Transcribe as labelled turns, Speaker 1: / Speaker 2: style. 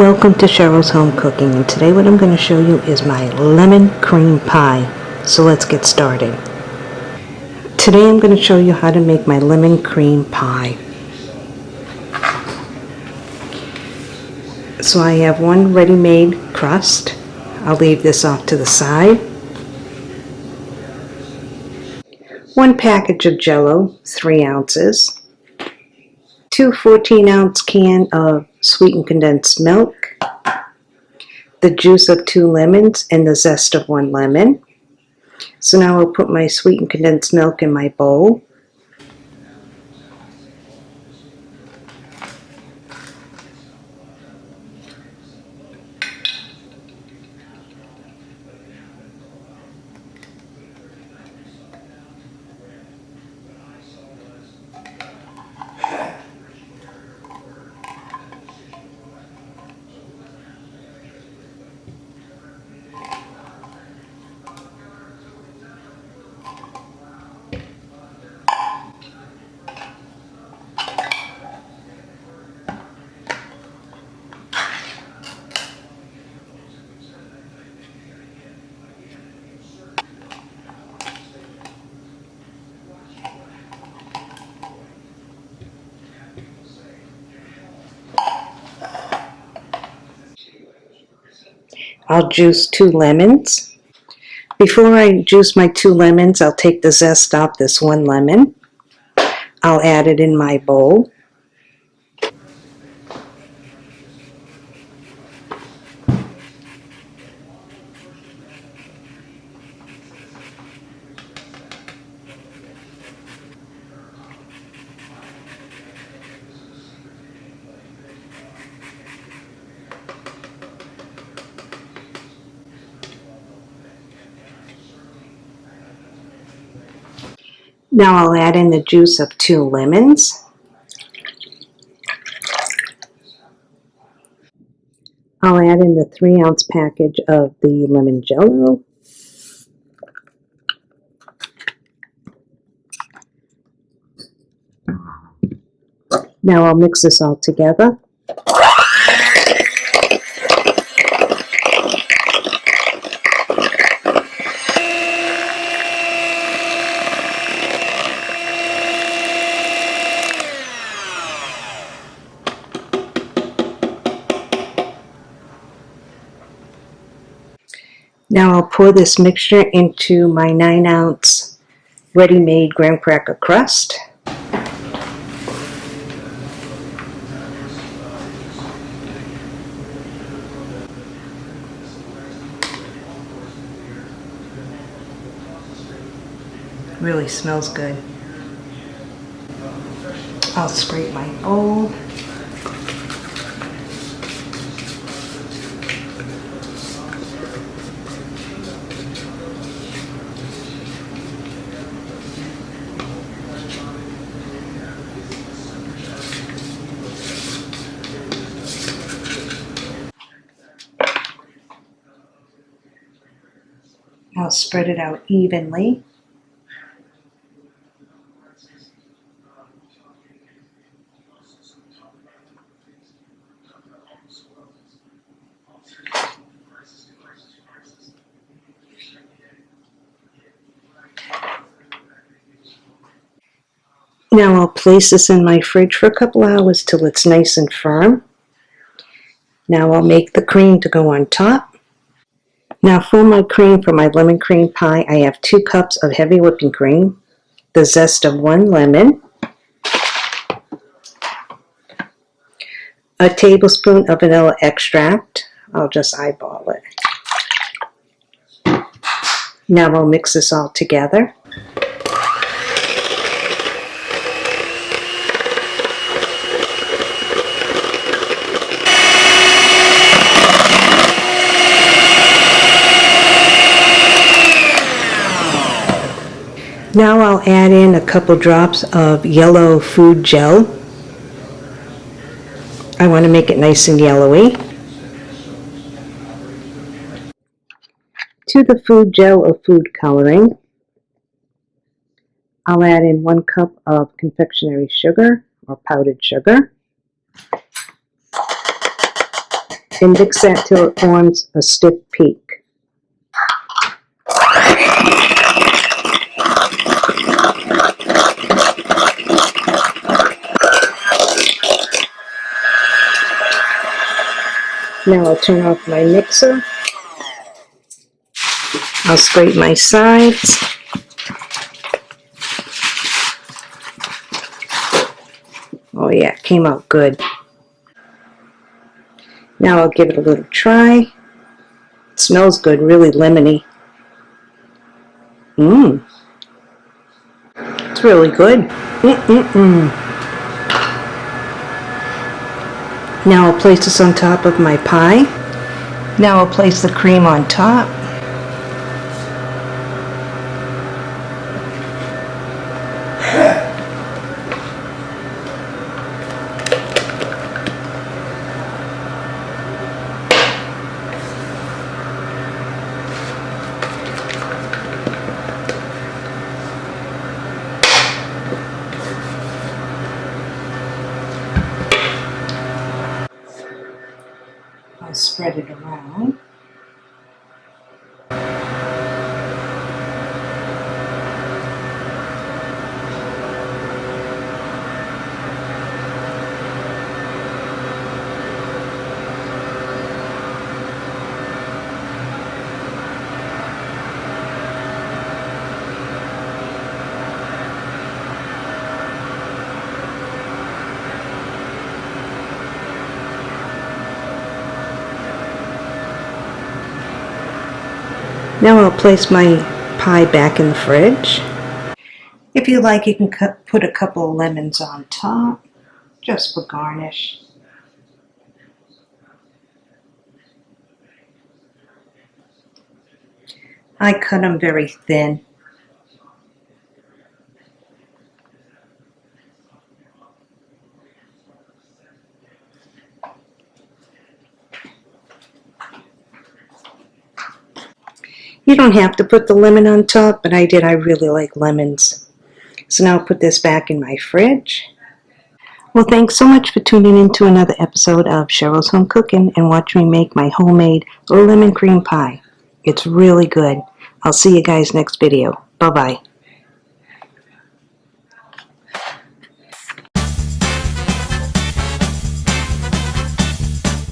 Speaker 1: Welcome to Cheryl's Home Cooking and today what I'm going to show you is my lemon cream pie. So let's get started. Today I'm going to show you how to make my lemon cream pie. So I have one ready-made crust. I'll leave this off to the side. One package of jello, 3 ounces two 14 ounce can of sweetened condensed milk, the juice of two lemons and the zest of one lemon. So now I'll put my sweetened condensed milk in my bowl. I'll juice two lemons. Before I juice my two lemons, I'll take the zest off this one lemon. I'll add it in my bowl. Now I'll add in the juice of two lemons. I'll add in the three ounce package of the lemon jello. Now I'll mix this all together. Now I'll pour this mixture into my 9 ounce ready-made graham cracker crust. Really smells good. I'll scrape my bowl. I'll spread it out evenly. Now I'll place this in my fridge for a couple hours till it's nice and firm. Now I'll make the cream to go on top. Now for my cream, for my lemon cream pie, I have two cups of heavy whipping cream, the zest of one lemon, a tablespoon of vanilla extract. I'll just eyeball it. Now we'll mix this all together. Now I'll add in a couple drops of yellow food gel. I want to make it nice and yellowy. To the food gel or food coloring, I'll add in one cup of confectionery sugar or powdered sugar. and mix that till it forms a stiff peak. Now I'll turn off my mixer. I'll scrape my sides. Oh yeah, came out good. Now I'll give it a little try. It smells good, really lemony. Mmm. It's really good. Mm-mm-mm. Now I'll place this on top of my pie. Now I'll place the cream on top. Spread it around. Now I'll place my pie back in the fridge. If you like, you can cut, put a couple of lemons on top, just for garnish. I cut them very thin. You don't have to put the lemon on top, but I did. I really like lemons. So now I'll put this back in my fridge. Well, thanks so much for tuning in to another episode of Cheryl's Home Cooking and watch me make my homemade lemon cream pie. It's really good. I'll see you guys next video. Bye-bye.